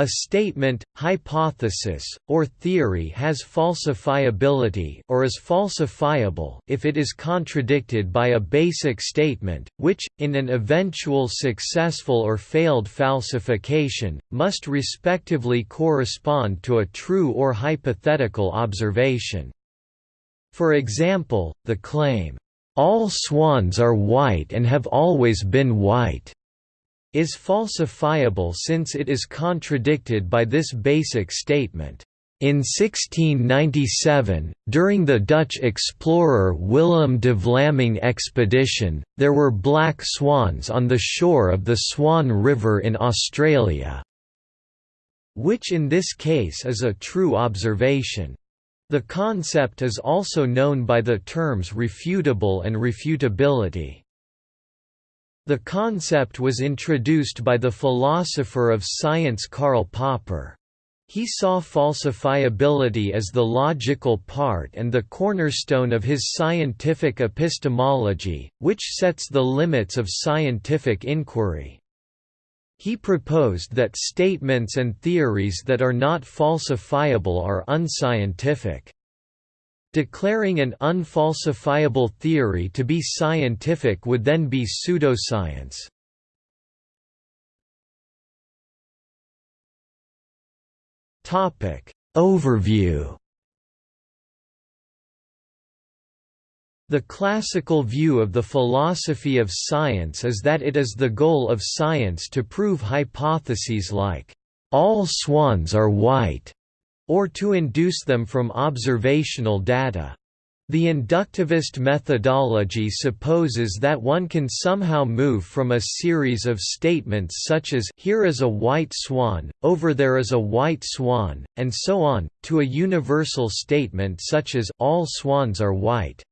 A statement, hypothesis, or theory has falsifiability or is falsifiable if it is contradicted by a basic statement, which, in an eventual successful or failed falsification, must respectively correspond to a true or hypothetical observation. For example, the claim, "'All swans are white and have always been white' is falsifiable since it is contradicted by this basic statement. In 1697, during the Dutch explorer Willem de Vlaming expedition, there were black swans on the shore of the Swan River in Australia, which in this case is a true observation. The concept is also known by the terms refutable and refutability. The concept was introduced by the philosopher of science Karl Popper. He saw falsifiability as the logical part and the cornerstone of his scientific epistemology, which sets the limits of scientific inquiry. He proposed that statements and theories that are not falsifiable are unscientific. Declaring an unfalsifiable theory to be scientific would then be pseudoscience. Overview The classical view of the philosophy of science is that it is the goal of science to prove hypotheses like, "'all swans are white' or to induce them from observational data. The inductivist methodology supposes that one can somehow move from a series of statements such as here is a white swan, over there is a white swan, and so on, to a universal statement such as all swans are white.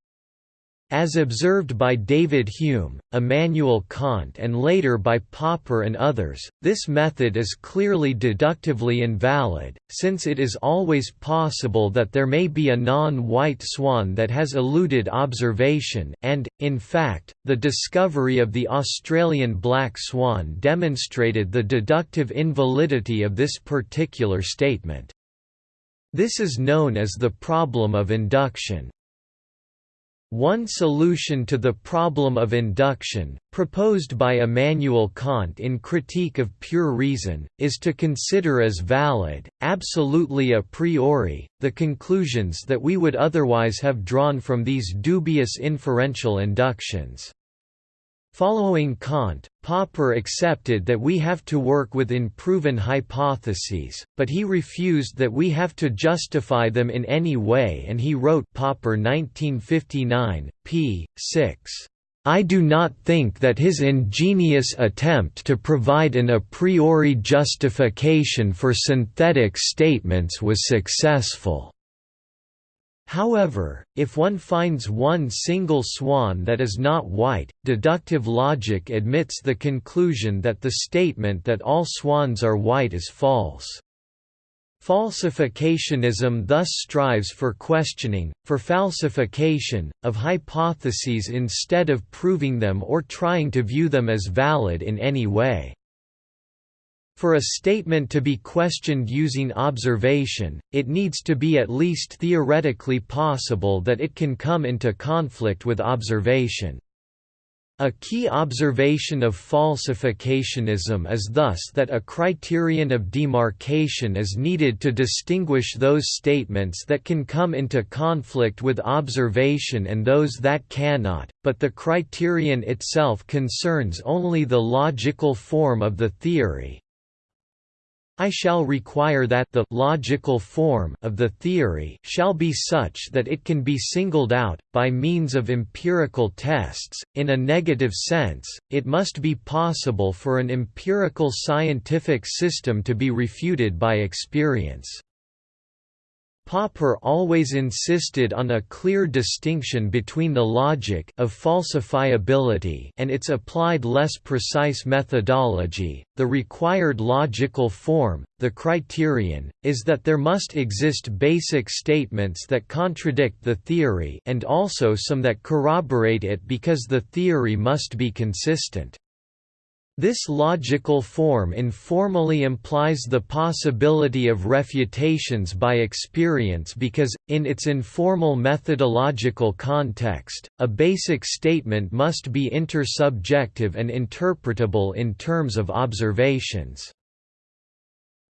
As observed by David Hume, Immanuel Kant and later by Popper and others, this method is clearly deductively invalid, since it is always possible that there may be a non-white swan that has eluded observation and, in fact, the discovery of the Australian black swan demonstrated the deductive invalidity of this particular statement. This is known as the problem of induction. One solution to the problem of induction, proposed by Immanuel Kant in Critique of Pure Reason, is to consider as valid, absolutely a priori, the conclusions that we would otherwise have drawn from these dubious inferential inductions. Following Kant, Popper accepted that we have to work with unproven hypotheses, but he refused that we have to justify them in any way and he wrote Popper 1959, p. 6. I do not think that his ingenious attempt to provide an a priori justification for synthetic statements was successful. However, if one finds one single swan that is not white, deductive logic admits the conclusion that the statement that all swans are white is false. Falsificationism thus strives for questioning, for falsification, of hypotheses instead of proving them or trying to view them as valid in any way. For a statement to be questioned using observation, it needs to be at least theoretically possible that it can come into conflict with observation. A key observation of falsificationism is thus that a criterion of demarcation is needed to distinguish those statements that can come into conflict with observation and those that cannot, but the criterion itself concerns only the logical form of the theory, I shall require that the logical form of the theory shall be such that it can be singled out, by means of empirical tests. In a negative sense, it must be possible for an empirical scientific system to be refuted by experience. Popper always insisted on a clear distinction between the logic of falsifiability and its applied less precise methodology. The required logical form, the criterion, is that there must exist basic statements that contradict the theory and also some that corroborate it because the theory must be consistent. This logical form informally implies the possibility of refutations by experience because, in its informal methodological context, a basic statement must be intersubjective and interpretable in terms of observations.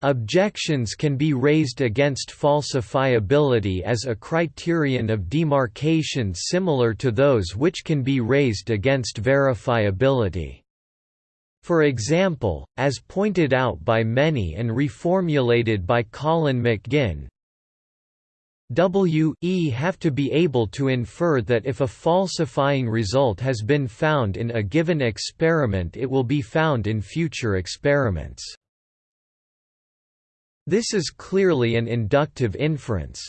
Objections can be raised against falsifiability as a criterion of demarcation similar to those which can be raised against verifiability. For example, as pointed out by many and reformulated by Colin McGinn, W e have to be able to infer that if a falsifying result has been found in a given experiment it will be found in future experiments. This is clearly an inductive inference.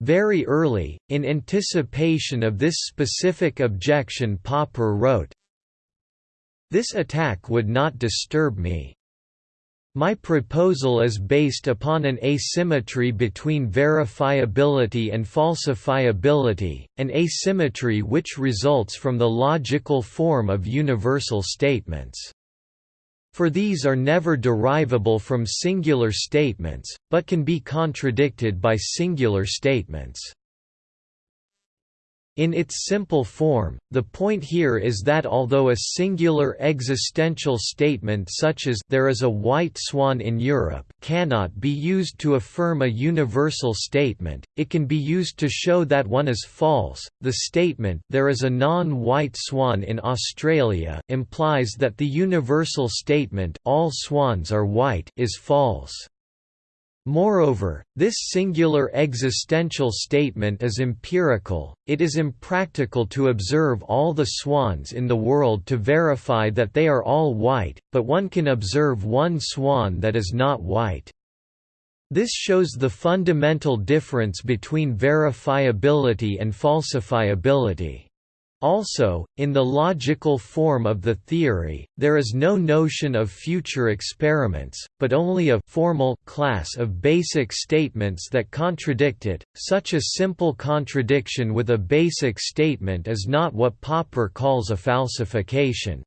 Very early, in anticipation of this specific objection Popper wrote, this attack would not disturb me. My proposal is based upon an asymmetry between verifiability and falsifiability, an asymmetry which results from the logical form of universal statements. For these are never derivable from singular statements, but can be contradicted by singular statements. In its simple form, the point here is that although a singular existential statement such as there is a white swan in Europe cannot be used to affirm a universal statement, it can be used to show that one is false. The statement there is a non-white swan in Australia implies that the universal statement all swans are white is false. Moreover, this singular existential statement is empirical, it is impractical to observe all the swans in the world to verify that they are all white, but one can observe one swan that is not white. This shows the fundamental difference between verifiability and falsifiability. Also, in the logical form of the theory, there is no notion of future experiments, but only a formal class of basic statements that contradict it. Such a simple contradiction with a basic statement is not what Popper calls a falsification.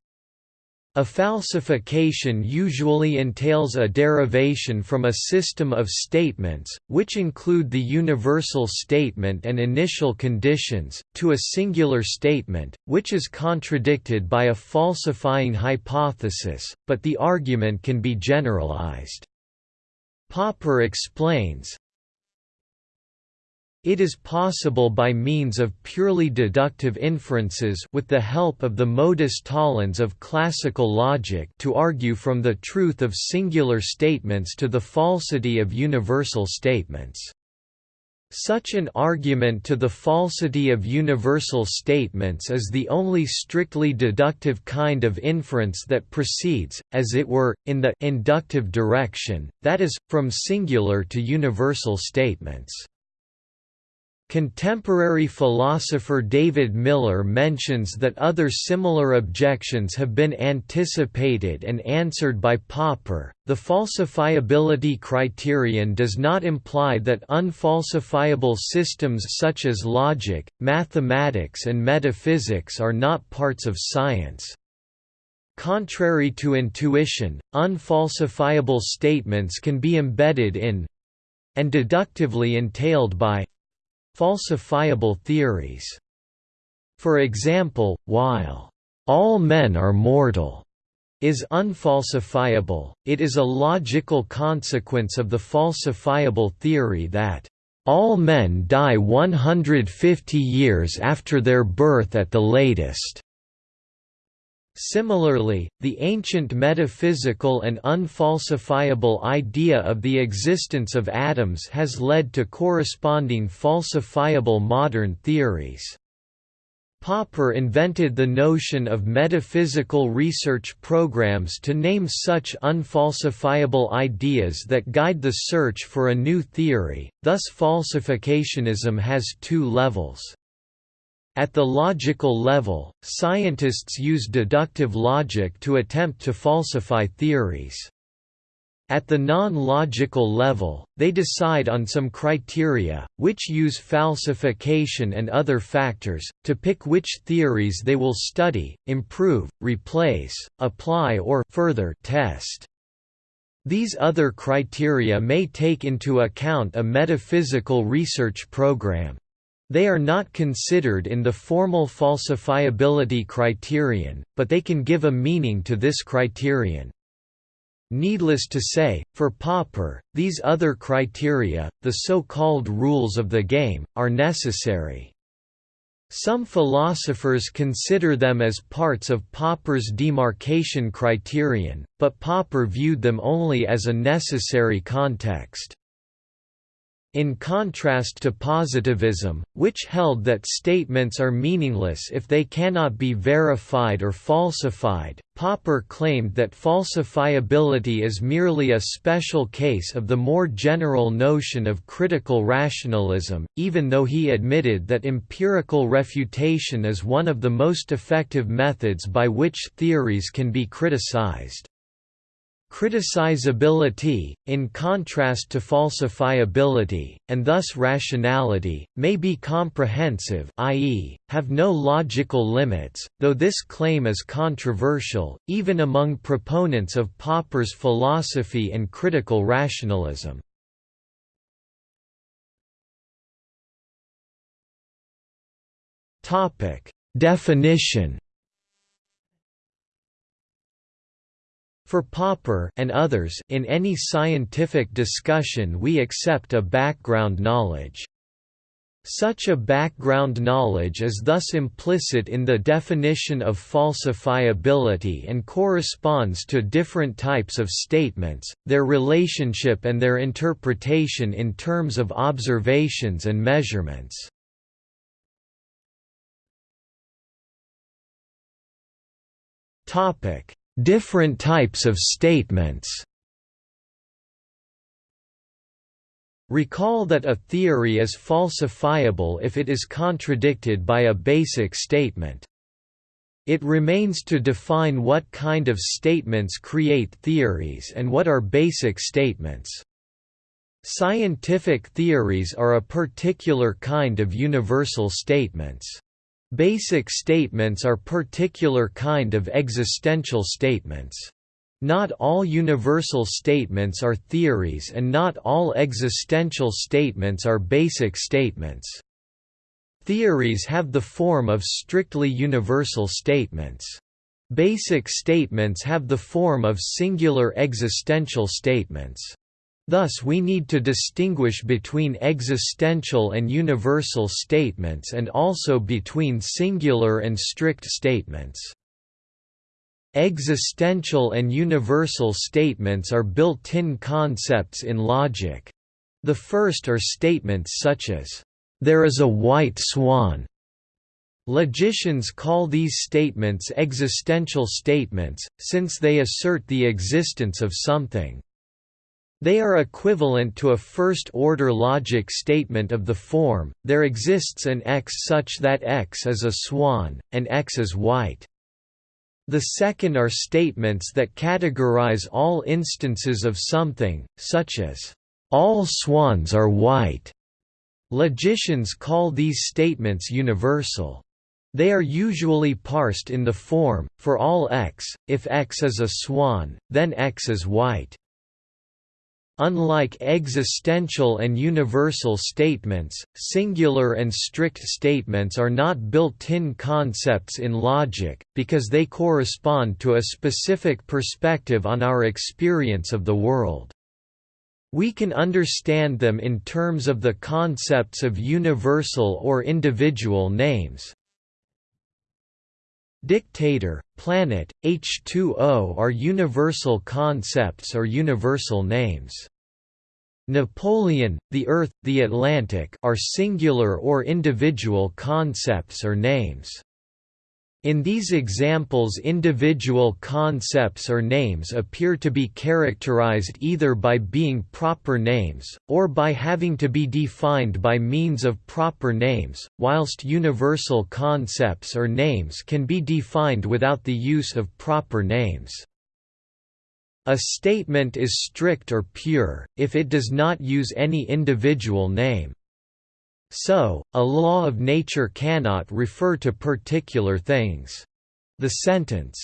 A falsification usually entails a derivation from a system of statements, which include the universal statement and initial conditions, to a singular statement, which is contradicted by a falsifying hypothesis, but the argument can be generalized. Popper explains, it is possible by means of purely deductive inferences with the help of the modus tollens of classical logic to argue from the truth of singular statements to the falsity of universal statements. Such an argument to the falsity of universal statements is the only strictly deductive kind of inference that proceeds, as it were, in the inductive direction, that is, from singular to universal statements. Contemporary philosopher David Miller mentions that other similar objections have been anticipated and answered by Popper. The falsifiability criterion does not imply that unfalsifiable systems such as logic, mathematics, and metaphysics are not parts of science. Contrary to intuition, unfalsifiable statements can be embedded in and deductively entailed by falsifiable theories. For example, while all men are mortal is unfalsifiable, it is a logical consequence of the falsifiable theory that all men die 150 years after their birth at the latest. Similarly, the ancient metaphysical and unfalsifiable idea of the existence of atoms has led to corresponding falsifiable modern theories. Popper invented the notion of metaphysical research programs to name such unfalsifiable ideas that guide the search for a new theory, thus falsificationism has two levels. At the logical level, scientists use deductive logic to attempt to falsify theories. At the non-logical level, they decide on some criteria, which use falsification and other factors, to pick which theories they will study, improve, replace, apply or further test. These other criteria may take into account a metaphysical research program. They are not considered in the formal falsifiability criterion, but they can give a meaning to this criterion. Needless to say, for Popper, these other criteria, the so-called rules of the game, are necessary. Some philosophers consider them as parts of Popper's demarcation criterion, but Popper viewed them only as a necessary context. In contrast to positivism, which held that statements are meaningless if they cannot be verified or falsified, Popper claimed that falsifiability is merely a special case of the more general notion of critical rationalism, even though he admitted that empirical refutation is one of the most effective methods by which theories can be criticized. Criticizability, in contrast to falsifiability, and thus rationality, may be comprehensive i.e., have no logical limits, though this claim is controversial, even among proponents of Popper's philosophy and critical rationalism. Definition For Popper and others in any scientific discussion we accept a background knowledge. Such a background knowledge is thus implicit in the definition of falsifiability and corresponds to different types of statements, their relationship and their interpretation in terms of observations and measurements. Topic: Different types of statements Recall that a theory is falsifiable if it is contradicted by a basic statement. It remains to define what kind of statements create theories and what are basic statements. Scientific theories are a particular kind of universal statements. Basic statements are particular kind of existential statements. Not all universal statements are theories and not all existential statements are basic statements. Theories have the form of strictly universal statements. Basic statements have the form of singular existential statements. Thus we need to distinguish between existential and universal statements and also between singular and strict statements. Existential and universal statements are built-in concepts in logic. The first are statements such as, "...there is a white swan." Logicians call these statements existential statements, since they assert the existence of something. They are equivalent to a first-order logic statement of the form, there exists an X such that X is a swan, and X is white. The second are statements that categorize all instances of something, such as, "...all swans are white." Logicians call these statements universal. They are usually parsed in the form, for all x, if x is a swan, then x is white. Unlike existential and universal statements, singular and strict statements are not built-in concepts in logic, because they correspond to a specific perspective on our experience of the world. We can understand them in terms of the concepts of universal or individual names, Dictator, planet, H2O are universal concepts or universal names. Napoleon, the Earth, the Atlantic are singular or individual concepts or names. In these examples individual concepts or names appear to be characterized either by being proper names, or by having to be defined by means of proper names, whilst universal concepts or names can be defined without the use of proper names. A statement is strict or pure, if it does not use any individual name. So, a law of nature cannot refer to particular things. The sentence,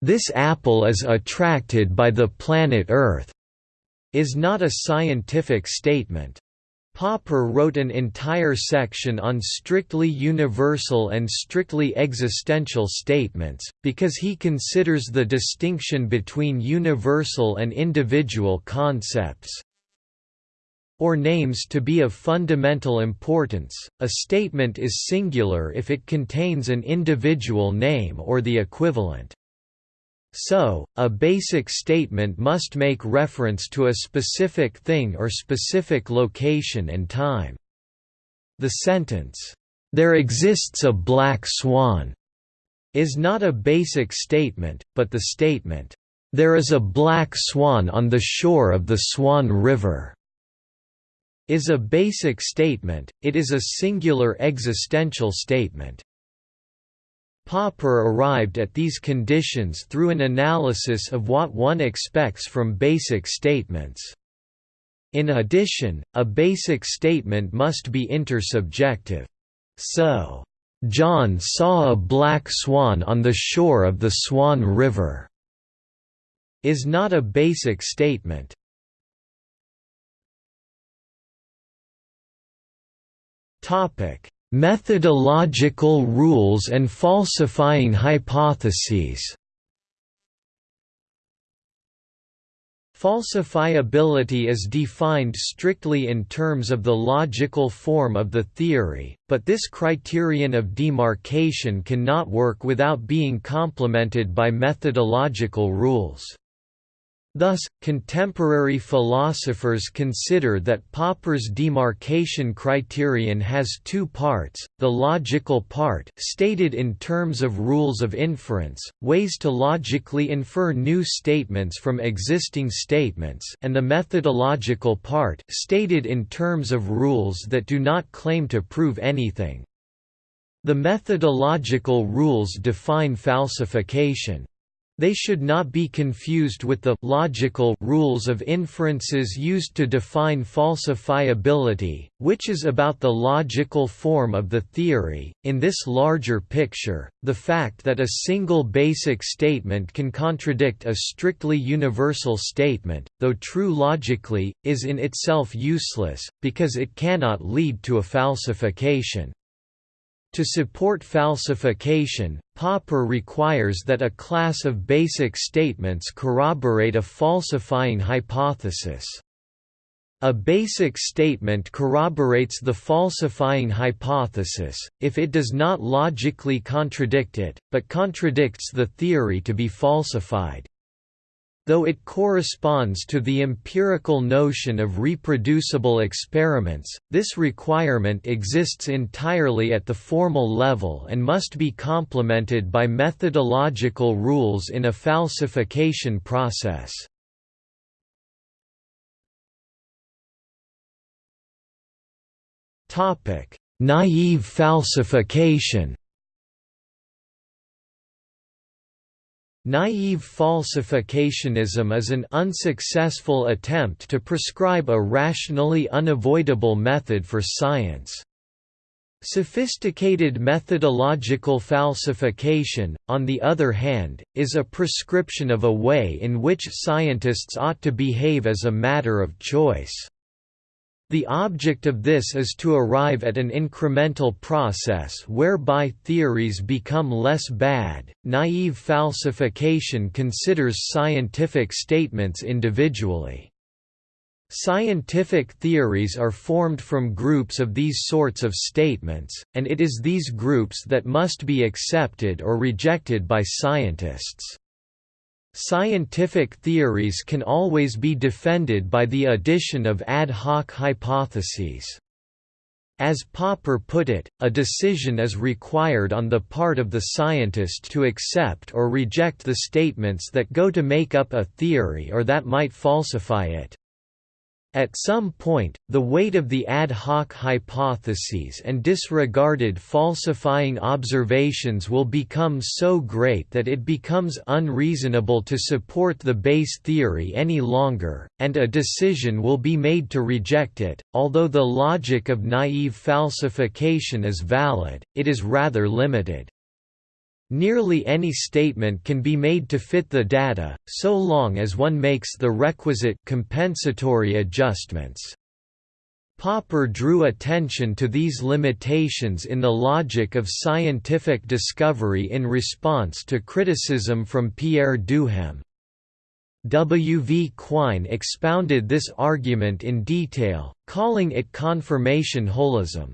"'This apple is attracted by the planet Earth' is not a scientific statement. Popper wrote an entire section on strictly universal and strictly existential statements, because he considers the distinction between universal and individual concepts, or names to be of fundamental importance. A statement is singular if it contains an individual name or the equivalent. So, a basic statement must make reference to a specific thing or specific location and time. The sentence, "'There exists a black swan' is not a basic statement, but the statement, "'There is a black swan on the shore of the Swan River' is a basic statement, it is a singular existential statement. Popper arrived at these conditions through an analysis of what one expects from basic statements. In addition, a basic statement must be intersubjective. So, "'John saw a black swan on the shore of the Swan River' is not a basic statement. Topic: Methodological rules and falsifying hypotheses. Falsifiability is defined strictly in terms of the logical form of the theory, but this criterion of demarcation cannot work without being complemented by methodological rules. Thus, contemporary philosophers consider that Popper's demarcation criterion has two parts, the logical part stated in terms of rules of inference, ways to logically infer new statements from existing statements and the methodological part stated in terms of rules that do not claim to prove anything. The methodological rules define falsification. They should not be confused with the logical rules of inferences used to define falsifiability, which is about the logical form of the theory. In this larger picture, the fact that a single basic statement can contradict a strictly universal statement, though true logically, is in itself useless, because it cannot lead to a falsification. To support falsification, Popper requires that a class of basic statements corroborate a falsifying hypothesis. A basic statement corroborates the falsifying hypothesis, if it does not logically contradict it, but contradicts the theory to be falsified. Though it corresponds to the empirical notion of reproducible experiments, this requirement exists entirely at the formal level and must be complemented by methodological rules in a falsification process. Naive falsification Naive falsificationism is an unsuccessful attempt to prescribe a rationally unavoidable method for science. Sophisticated methodological falsification, on the other hand, is a prescription of a way in which scientists ought to behave as a matter of choice. The object of this is to arrive at an incremental process whereby theories become less bad. Naive falsification considers scientific statements individually. Scientific theories are formed from groups of these sorts of statements, and it is these groups that must be accepted or rejected by scientists. Scientific theories can always be defended by the addition of ad hoc hypotheses. As Popper put it, a decision is required on the part of the scientist to accept or reject the statements that go to make up a theory or that might falsify it. At some point, the weight of the ad hoc hypotheses and disregarded falsifying observations will become so great that it becomes unreasonable to support the base theory any longer, and a decision will be made to reject it. Although the logic of naive falsification is valid, it is rather limited. Nearly any statement can be made to fit the data, so long as one makes the requisite compensatory adjustments. Popper drew attention to these limitations in The Logic of Scientific Discovery in response to criticism from Pierre Duhem. W. V. Quine expounded this argument in detail, calling it confirmation holism.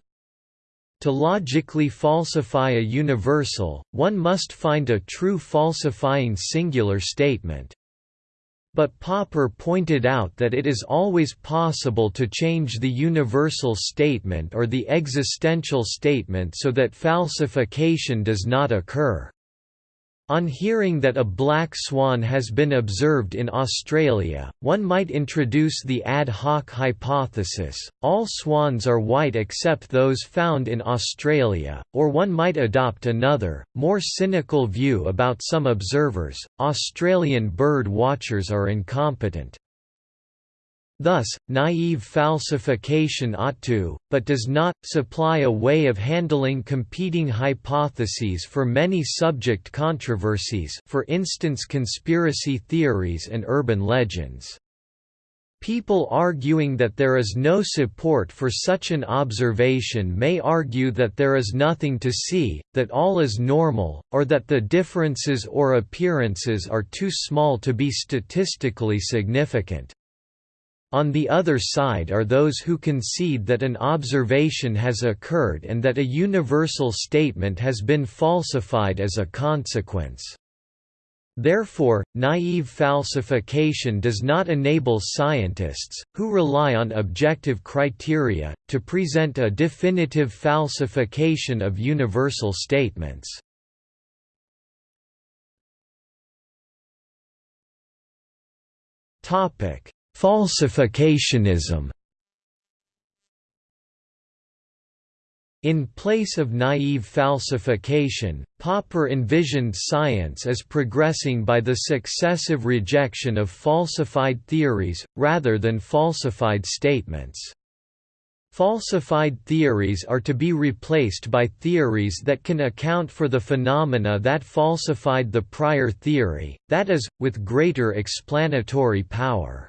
To logically falsify a universal, one must find a true falsifying singular statement. But Popper pointed out that it is always possible to change the universal statement or the existential statement so that falsification does not occur. On hearing that a black swan has been observed in Australia, one might introduce the ad hoc hypothesis, all swans are white except those found in Australia, or one might adopt another, more cynical view about some observers, Australian bird watchers are incompetent. Thus, naive falsification ought to, but does not, supply a way of handling competing hypotheses for many subject controversies for instance conspiracy theories and urban legends. People arguing that there is no support for such an observation may argue that there is nothing to see, that all is normal, or that the differences or appearances are too small to be statistically significant. On the other side are those who concede that an observation has occurred and that a universal statement has been falsified as a consequence. Therefore, naive falsification does not enable scientists, who rely on objective criteria, to present a definitive falsification of universal statements. Topic: Falsificationism In place of naive falsification, Popper envisioned science as progressing by the successive rejection of falsified theories, rather than falsified statements. Falsified theories are to be replaced by theories that can account for the phenomena that falsified the prior theory, that is, with greater explanatory power.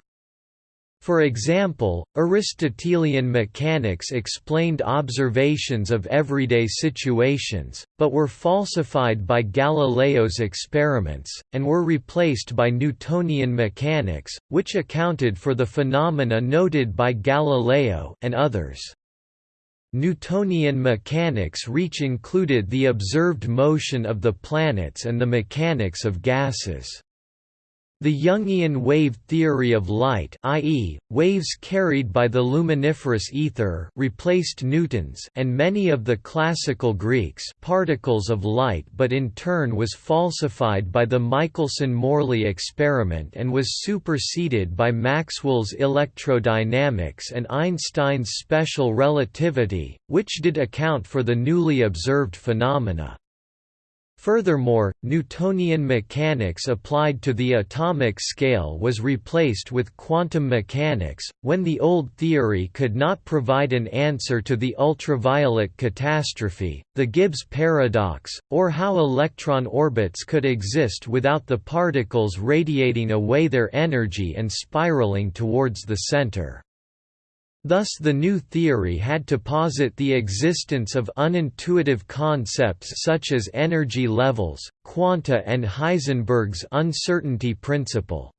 For example, Aristotelian mechanics explained observations of everyday situations, but were falsified by Galileo's experiments, and were replaced by Newtonian mechanics, which accounted for the phenomena noted by Galileo and others. Newtonian mechanics reach included the observed motion of the planets and the mechanics of gases. The Youngian wave theory of light i.e., waves carried by the luminiferous ether replaced Newton's and many of the classical Greeks particles of light but in turn was falsified by the Michelson–Morley experiment and was superseded by Maxwell's electrodynamics and Einstein's special relativity, which did account for the newly observed phenomena. Furthermore, Newtonian mechanics applied to the atomic scale was replaced with quantum mechanics, when the old theory could not provide an answer to the ultraviolet catastrophe, the Gibbs paradox, or how electron orbits could exist without the particles radiating away their energy and spiraling towards the center. Thus the new theory had to posit the existence of unintuitive concepts such as energy levels, quanta and Heisenberg's uncertainty principle.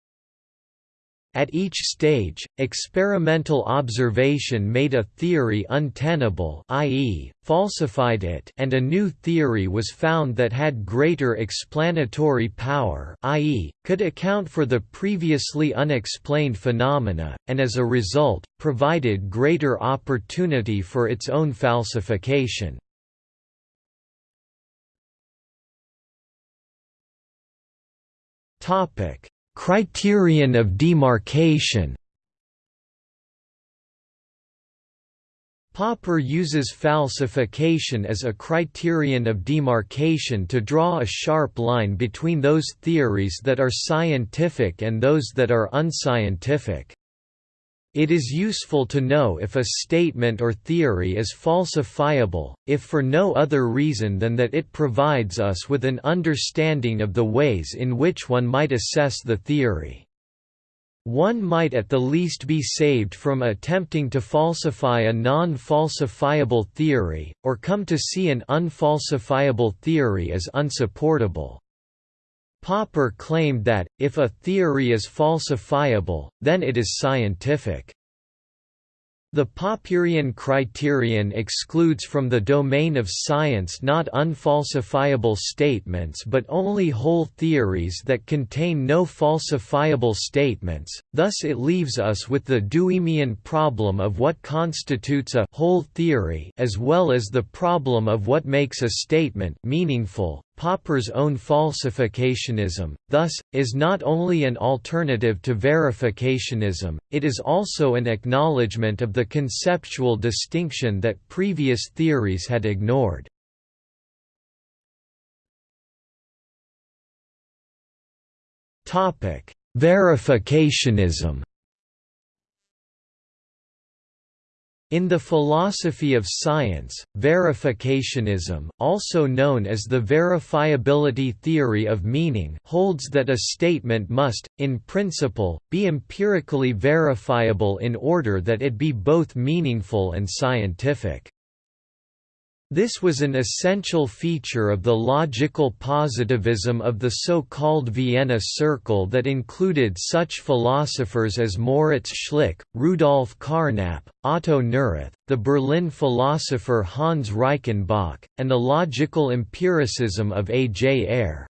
At each stage, experimental observation made a theory untenable i.e., falsified it and a new theory was found that had greater explanatory power i.e., could account for the previously unexplained phenomena, and as a result, provided greater opportunity for its own falsification. Topic criterion of demarcation Popper uses falsification as a criterion of demarcation to draw a sharp line between those theories that are scientific and those that are unscientific. It is useful to know if a statement or theory is falsifiable, if for no other reason than that it provides us with an understanding of the ways in which one might assess the theory. One might at the least be saved from attempting to falsify a non-falsifiable theory, or come to see an unfalsifiable theory as unsupportable. Popper claimed that, if a theory is falsifiable, then it is scientific. The Popperian criterion excludes from the domain of science not unfalsifiable statements but only whole theories that contain no falsifiable statements, thus it leaves us with the Duhemian problem of what constitutes a whole theory as well as the problem of what makes a statement meaningful. Popper's own falsificationism, thus, is not only an alternative to verificationism, it is also an acknowledgement of the conceptual distinction that previous theories had ignored. Verificationism In the philosophy of science, verificationism also known as the verifiability theory of meaning holds that a statement must, in principle, be empirically verifiable in order that it be both meaningful and scientific. This was an essential feature of the logical positivism of the so-called Vienna Circle that included such philosophers as Moritz Schlick, Rudolf Carnap, Otto Neurath, the Berlin philosopher Hans Reichenbach, and the logical empiricism of A. J. Ayer.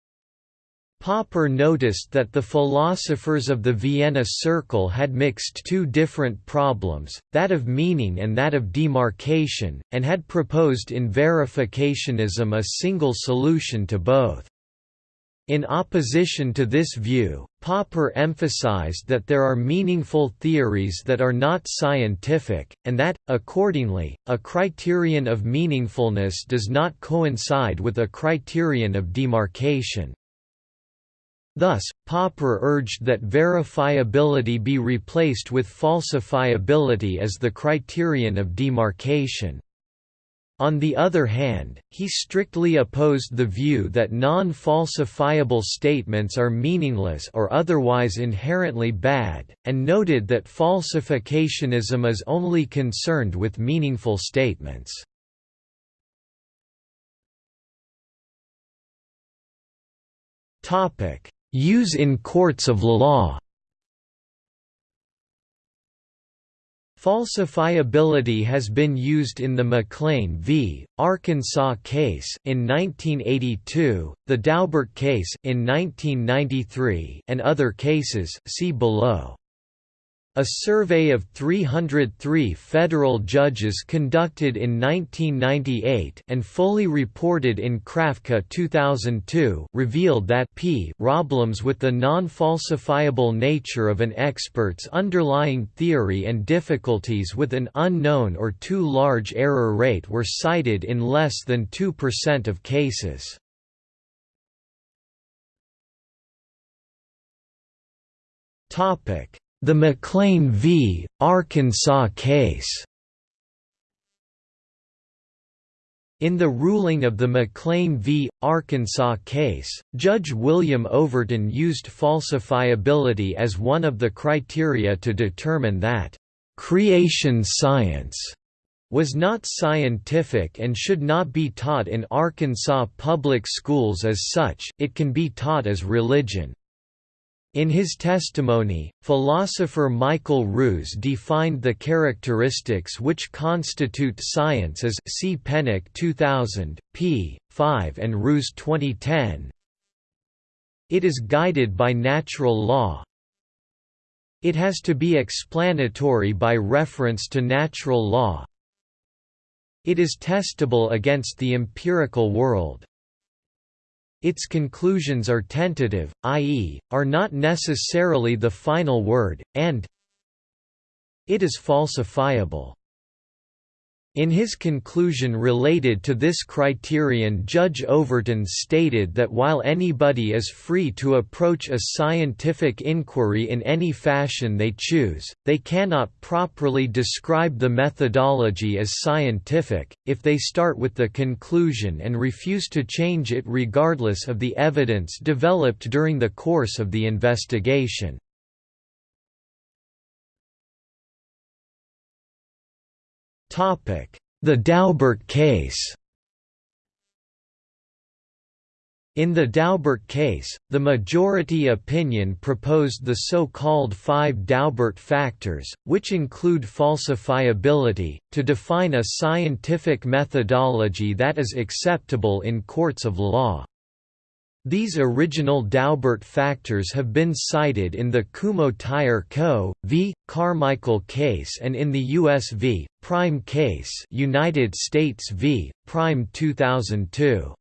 Popper noticed that the philosophers of the Vienna Circle had mixed two different problems, that of meaning and that of demarcation, and had proposed in verificationism a single solution to both. In opposition to this view, Popper emphasized that there are meaningful theories that are not scientific, and that, accordingly, a criterion of meaningfulness does not coincide with a criterion of demarcation. Thus, Popper urged that verifiability be replaced with falsifiability as the criterion of demarcation. On the other hand, he strictly opposed the view that non-falsifiable statements are meaningless or otherwise inherently bad, and noted that falsificationism is only concerned with meaningful statements. Topic: Use in courts of law Falsifiability has been used in the McLean v. Arkansas case in 1982, the Daubert case in 1993, and other cases see below. A survey of 303 federal judges conducted in 1998 and fully reported in Krafka 2002 revealed that p problems with the non-falsifiable nature of an expert's underlying theory and difficulties with an unknown or too large error rate were cited in less than 2% of cases. Topic the McLean v. Arkansas case In the ruling of the McLean v. Arkansas case, Judge William Overton used falsifiability as one of the criteria to determine that, "...creation science," was not scientific and should not be taught in Arkansas public schools as such, it can be taught as religion. In his testimony, philosopher Michael Ruse defined the characteristics which constitute science as see Pennock 2000, p. 5 and Ruse 2010. It is guided by natural law. It has to be explanatory by reference to natural law. It is testable against the empirical world. Its conclusions are tentative, i.e., are not necessarily the final word, and it is falsifiable. In his conclusion related to this criterion Judge Overton stated that while anybody is free to approach a scientific inquiry in any fashion they choose, they cannot properly describe the methodology as scientific, if they start with the conclusion and refuse to change it regardless of the evidence developed during the course of the investigation. The Daubert case In the Daubert case, the majority opinion proposed the so-called five Daubert factors, which include falsifiability, to define a scientific methodology that is acceptable in courts of law. These original Daubert factors have been cited in the Kumho Tire Co. v. Carmichael case and in the U.S. v. Prime case United States v. Prime 2002.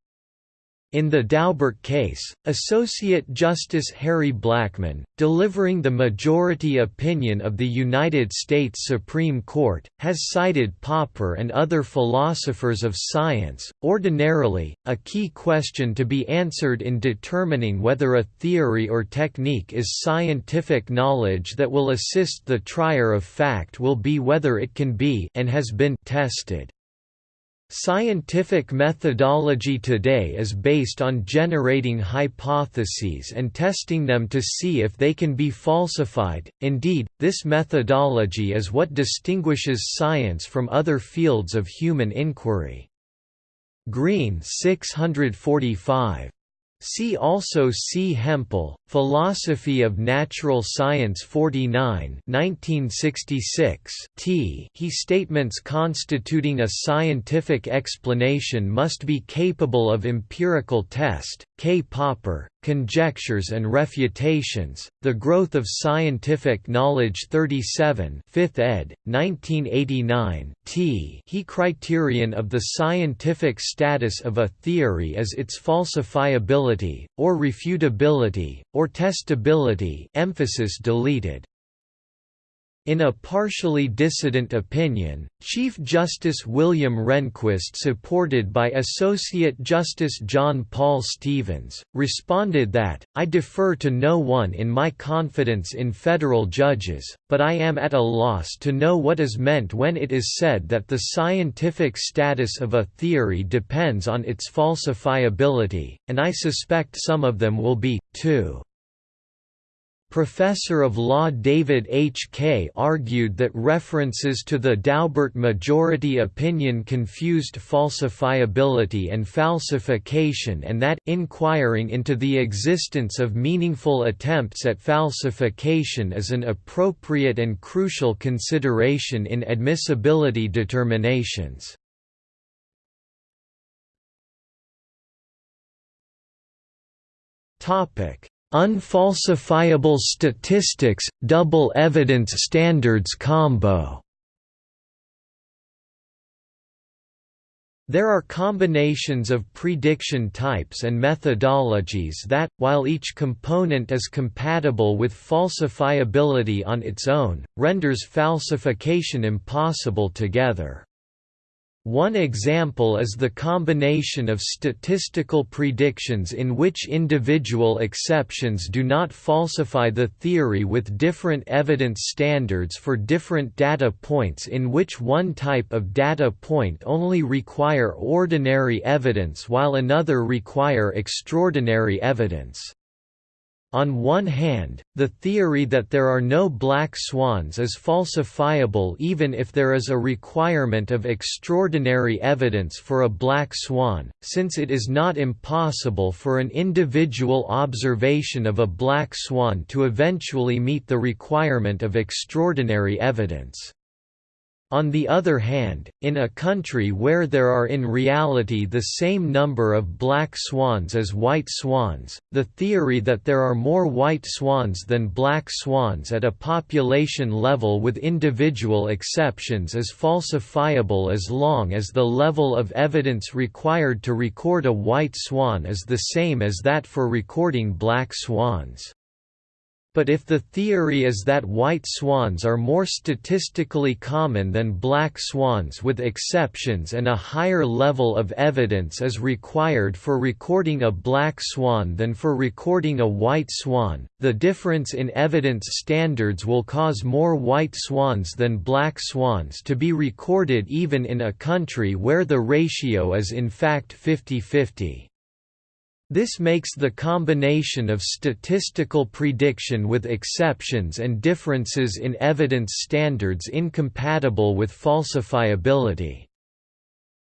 In the Daubert case, Associate Justice Harry Blackmun, delivering the majority opinion of the United States Supreme Court, has cited Popper and other philosophers of science. Ordinarily, a key question to be answered in determining whether a theory or technique is scientific knowledge that will assist the trier of fact will be whether it can be and has been tested. Scientific methodology today is based on generating hypotheses and testing them to see if they can be falsified. Indeed, this methodology is what distinguishes science from other fields of human inquiry. Green 645 See also C. Hempel, Philosophy of Natural Science 49 1966 t he statements constituting a scientific explanation must be capable of empirical test, K. Popper, Conjectures and Refutations, The Growth of Scientific Knowledge 37 5th ed., 1989 t he criterion of the scientific status of a theory is its falsifiability, or refutability, or testability emphasis deleted. In a partially dissident opinion, Chief Justice William Rehnquist supported by Associate Justice John Paul Stevens, responded that, I defer to no one in my confidence in federal judges, but I am at a loss to know what is meant when it is said that the scientific status of a theory depends on its falsifiability, and I suspect some of them will be, too. Professor of Law David H. Kaye. Argued that references to the Daubert majority opinion confused falsifiability and falsification and that, inquiring into the existence of meaningful attempts at falsification is an appropriate and crucial consideration in admissibility determinations. Topic Unfalsifiable statistics, double evidence standards combo There are combinations of prediction types and methodologies that, while each component is compatible with falsifiability on its own, renders falsification impossible together. One example is the combination of statistical predictions in which individual exceptions do not falsify the theory with different evidence standards for different data points in which one type of data point only require ordinary evidence while another require extraordinary evidence. On one hand, the theory that there are no black swans is falsifiable even if there is a requirement of extraordinary evidence for a black swan, since it is not impossible for an individual observation of a black swan to eventually meet the requirement of extraordinary evidence. On the other hand, in a country where there are in reality the same number of black swans as white swans, the theory that there are more white swans than black swans at a population level with individual exceptions is falsifiable as long as the level of evidence required to record a white swan is the same as that for recording black swans. But if the theory is that white swans are more statistically common than black swans with exceptions and a higher level of evidence is required for recording a black swan than for recording a white swan, the difference in evidence standards will cause more white swans than black swans to be recorded even in a country where the ratio is in fact 50-50. This makes the combination of statistical prediction with exceptions and differences in evidence standards incompatible with falsifiability.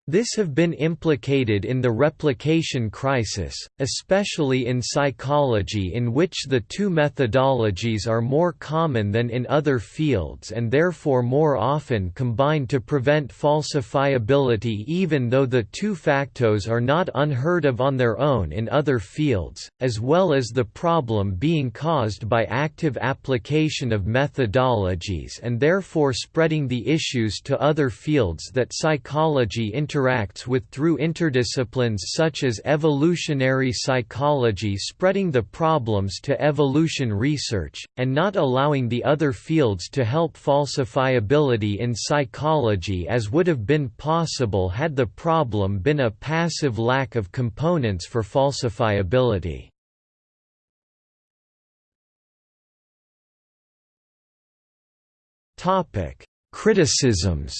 This have been implicated in the replication crisis, especially in psychology in which the two methodologies are more common than in other fields and therefore more often combined to prevent falsifiability even though the two factos are not unheard of on their own in other fields, as well as the problem being caused by active application of methodologies and therefore spreading the issues to other fields that psychology interacts with through interdisciplines such as evolutionary psychology spreading the problems to evolution research, and not allowing the other fields to help falsifiability in psychology as would have been possible had the problem been a passive lack of components for falsifiability. Criticisms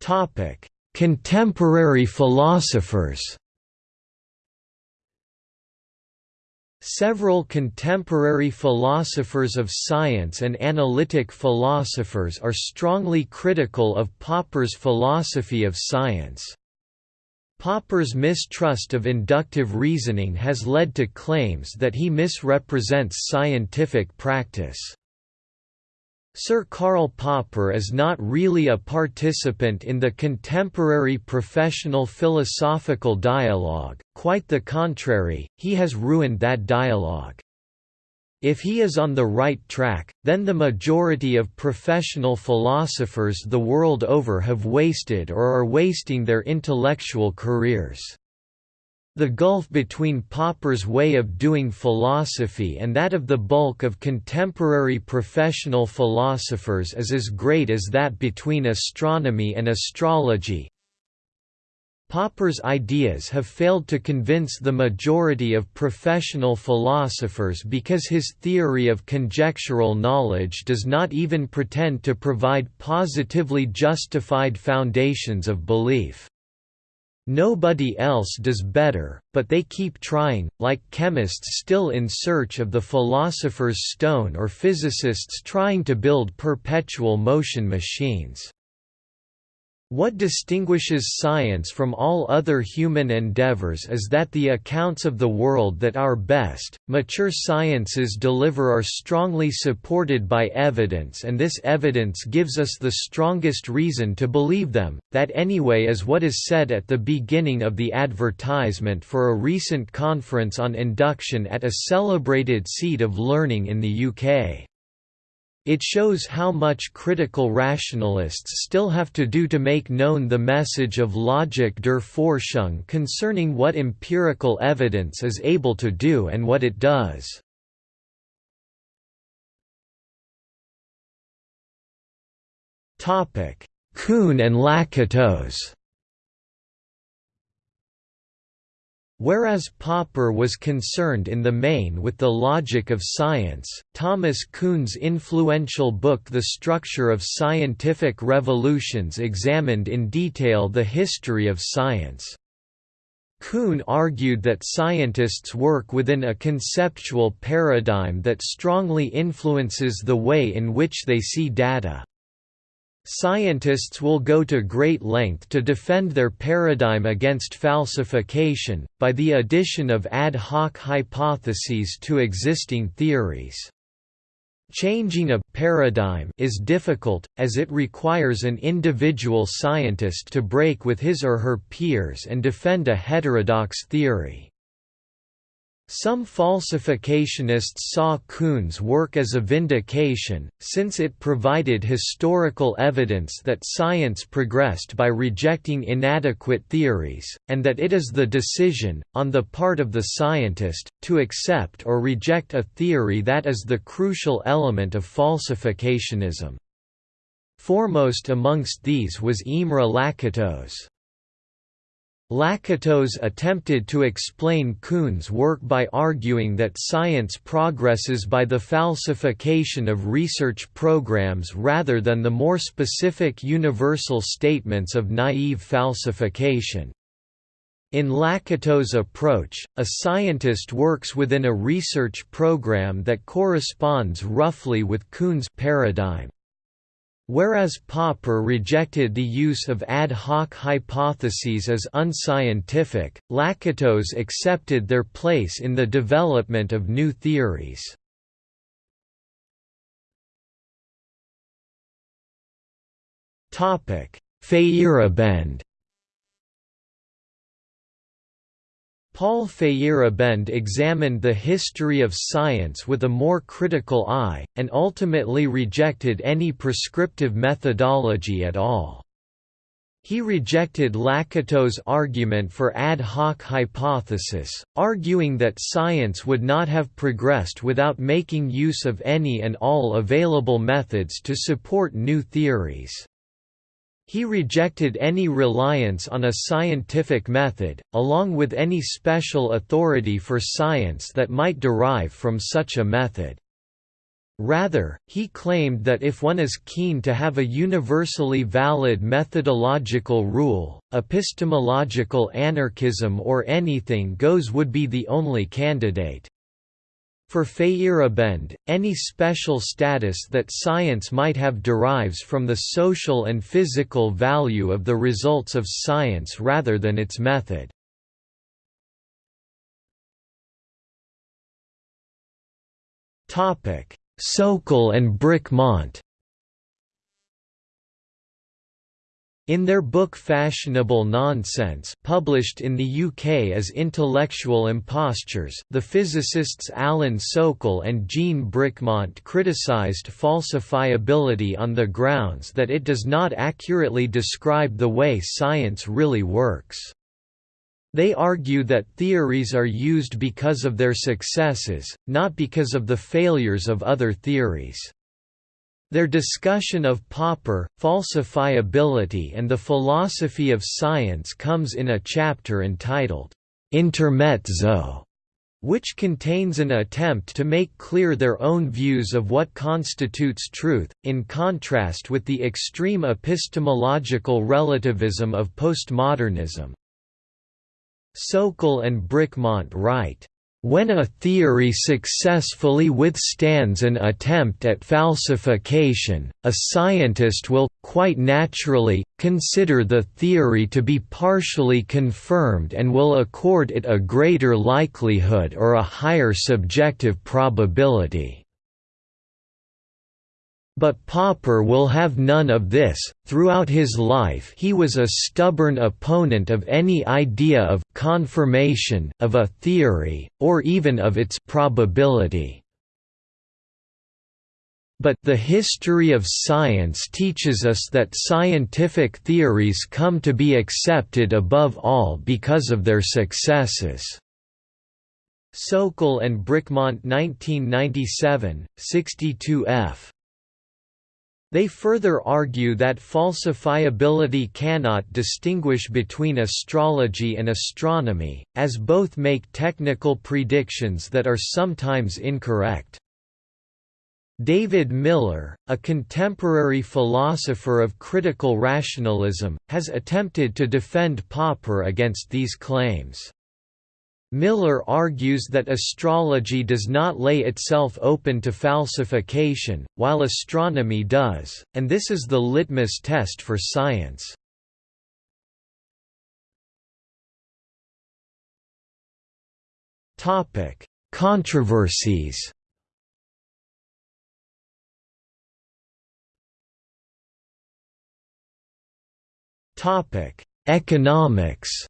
Topic: Contemporary philosophers. Several contemporary philosophers of science and analytic philosophers are strongly critical of Popper's philosophy of science. Popper's mistrust of inductive reasoning has led to claims that he misrepresents scientific practice. Sir Karl Popper is not really a participant in the contemporary professional philosophical dialogue, quite the contrary, he has ruined that dialogue. If he is on the right track, then the majority of professional philosophers the world over have wasted or are wasting their intellectual careers. The gulf between Popper's way of doing philosophy and that of the bulk of contemporary professional philosophers is as great as that between astronomy and astrology. Popper's ideas have failed to convince the majority of professional philosophers because his theory of conjectural knowledge does not even pretend to provide positively justified foundations of belief. Nobody else does better, but they keep trying, like chemists still in search of the philosopher's stone or physicists trying to build perpetual motion machines. What distinguishes science from all other human endeavors is that the accounts of the world that our best, mature sciences deliver are strongly supported by evidence and this evidence gives us the strongest reason to believe them, that anyway is what is said at the beginning of the advertisement for a recent conference on induction at a celebrated seat of learning in the UK. It shows how much critical rationalists still have to do to make known the message of Logik der Forschung concerning what empirical evidence is able to do and what it does. Kuhn and Lakatos Whereas Popper was concerned in the main with the logic of science, Thomas Kuhn's influential book The Structure of Scientific Revolutions examined in detail the history of science. Kuhn argued that scientists work within a conceptual paradigm that strongly influences the way in which they see data. Scientists will go to great length to defend their paradigm against falsification, by the addition of ad hoc hypotheses to existing theories. Changing a paradigm is difficult, as it requires an individual scientist to break with his or her peers and defend a heterodox theory. Some falsificationists saw Kuhn's work as a vindication, since it provided historical evidence that science progressed by rejecting inadequate theories, and that it is the decision, on the part of the scientist, to accept or reject a theory that is the crucial element of falsificationism. Foremost amongst these was Imre Lakatos. Lakatos attempted to explain Kuhn's work by arguing that science progresses by the falsification of research programs rather than the more specific universal statements of naive falsification. In Lakatos' approach, a scientist works within a research program that corresponds roughly with Kuhn's paradigm. Whereas Popper rejected the use of ad hoc hypotheses as unscientific, Lakatos accepted their place in the development of new theories. Feyerabend Paul Feyerabend examined the history of science with a more critical eye, and ultimately rejected any prescriptive methodology at all. He rejected Lakatos' argument for ad hoc hypothesis, arguing that science would not have progressed without making use of any and all available methods to support new theories. He rejected any reliance on a scientific method, along with any special authority for science that might derive from such a method. Rather, he claimed that if one is keen to have a universally valid methodological rule, epistemological anarchism or anything goes would be the only candidate. For Feyerabend, any special status that science might have derives from the social and physical value of the results of science rather than its method. Sokal and Bricmont In their book Fashionable Nonsense published in the UK as Intellectual Impostures the physicists Alan Sokal and Jean Bricmont criticised falsifiability on the grounds that it does not accurately describe the way science really works. They argue that theories are used because of their successes, not because of the failures of other theories. Their discussion of Popper, falsifiability and the philosophy of science comes in a chapter entitled, Intermezzo, which contains an attempt to make clear their own views of what constitutes truth, in contrast with the extreme epistemological relativism of postmodernism. Sokal and Bricmont write, when a theory successfully withstands an attempt at falsification, a scientist will, quite naturally, consider the theory to be partially confirmed and will accord it a greater likelihood or a higher subjective probability. But Popper will have none of this. Throughout his life, he was a stubborn opponent of any idea of confirmation of a theory or even of its probability. But the history of science teaches us that scientific theories come to be accepted above all because of their successes. Sokal and Bricmont 1997, 62 f. They further argue that falsifiability cannot distinguish between astrology and astronomy, as both make technical predictions that are sometimes incorrect. David Miller, a contemporary philosopher of critical rationalism, has attempted to defend Popper against these claims. Miller argues that astrology does not lay itself open to falsification, while astronomy does, and this is the litmus test for science. Controversies Economics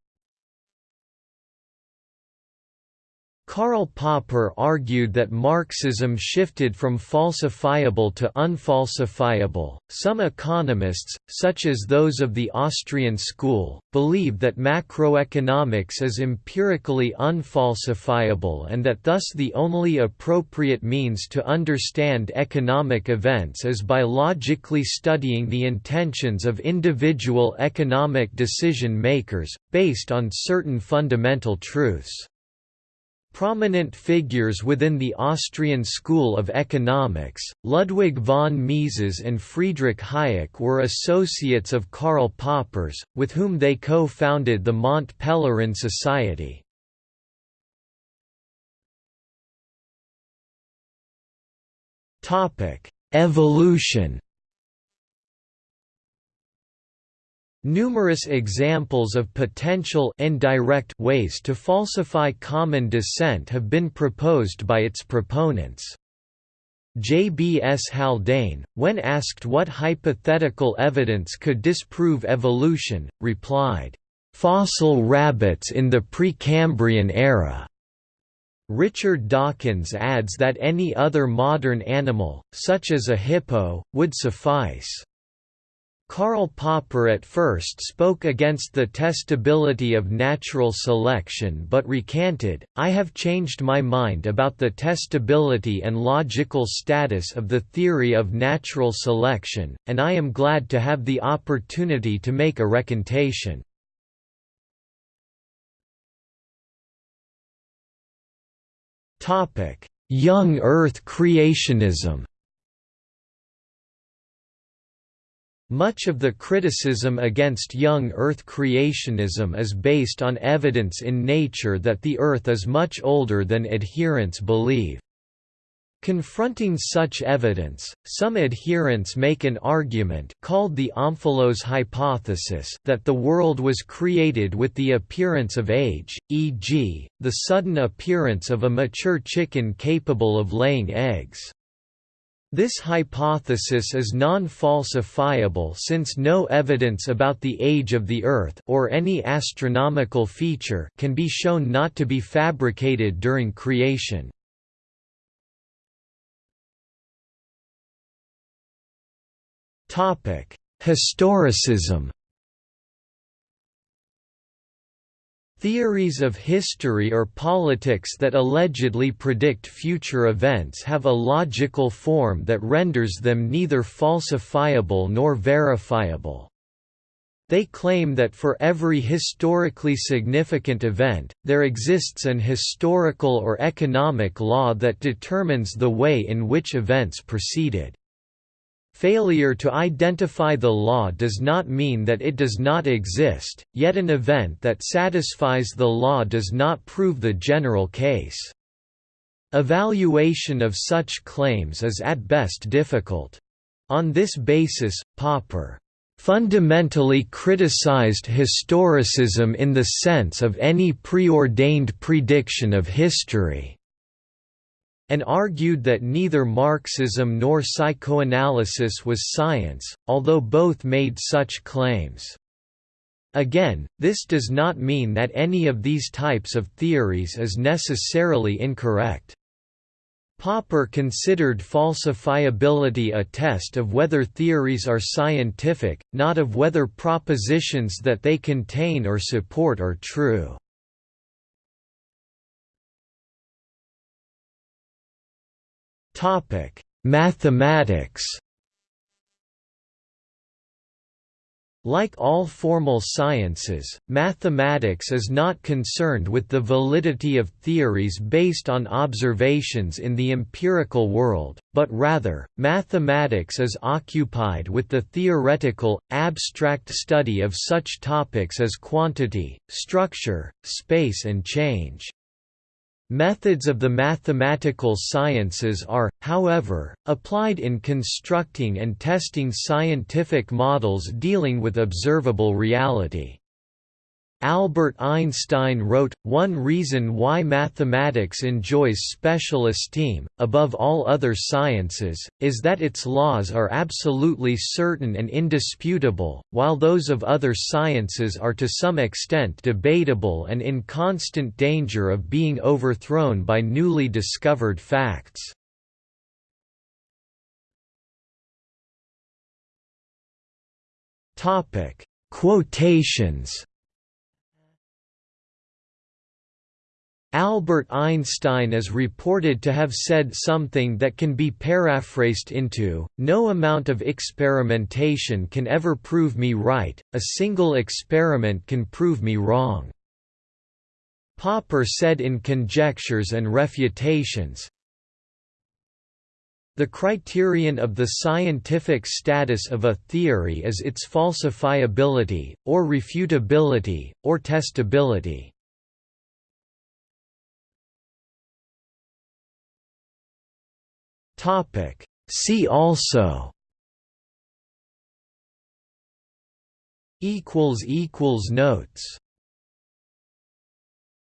Karl Popper argued that Marxism shifted from falsifiable to unfalsifiable. Some economists, such as those of the Austrian school, believe that macroeconomics is empirically unfalsifiable and that thus the only appropriate means to understand economic events is by logically studying the intentions of individual economic decision makers, based on certain fundamental truths. Prominent figures within the Austrian school of economics, Ludwig von Mises and Friedrich Hayek were associates of Karl Popper's, with whom they co-founded the Mont Pelerin Society. Evolution Numerous examples of potential indirect ways to falsify common descent have been proposed by its proponents. J. B. S. Haldane, when asked what hypothetical evidence could disprove evolution, replied, "...fossil rabbits in the Precambrian era." Richard Dawkins adds that any other modern animal, such as a hippo, would suffice. Karl Popper at first spoke against the testability of natural selection but recanted, I have changed my mind about the testability and logical status of the theory of natural selection, and I am glad to have the opportunity to make a recantation. Young Earth creationism Much of the criticism against young Earth creationism is based on evidence in nature that the Earth is much older than adherents believe. Confronting such evidence, some adherents make an argument called the Omphalos hypothesis that the world was created with the appearance of age, e.g., the sudden appearance of a mature chicken capable of laying eggs. This hypothesis is non-falsifiable since no evidence about the age of the Earth or any astronomical feature can be shown not to be fabricated during creation. Historicism Theories of history or politics that allegedly predict future events have a logical form that renders them neither falsifiable nor verifiable. They claim that for every historically significant event, there exists an historical or economic law that determines the way in which events proceeded. Failure to identify the law does not mean that it does not exist, yet an event that satisfies the law does not prove the general case. Evaluation of such claims is at best difficult. On this basis, Popper fundamentally criticized historicism in the sense of any preordained prediction of history and argued that neither Marxism nor psychoanalysis was science, although both made such claims. Again, this does not mean that any of these types of theories is necessarily incorrect. Popper considered falsifiability a test of whether theories are scientific, not of whether propositions that they contain or support are true. Topic: Mathematics. Like all formal sciences, mathematics is not concerned with the validity of theories based on observations in the empirical world, but rather, mathematics is occupied with the theoretical, abstract study of such topics as quantity, structure, space and change. Methods of the mathematical sciences are, however, applied in constructing and testing scientific models dealing with observable reality. Albert Einstein wrote, One reason why mathematics enjoys special esteem, above all other sciences, is that its laws are absolutely certain and indisputable, while those of other sciences are to some extent debatable and in constant danger of being overthrown by newly discovered facts. Quotations Albert Einstein is reported to have said something that can be paraphrased into, no amount of experimentation can ever prove me right, a single experiment can prove me wrong. Popper said in Conjectures and Refutations, the criterion of the scientific status of a theory is its falsifiability, or refutability, or testability. Topic. See also. Equals equals notes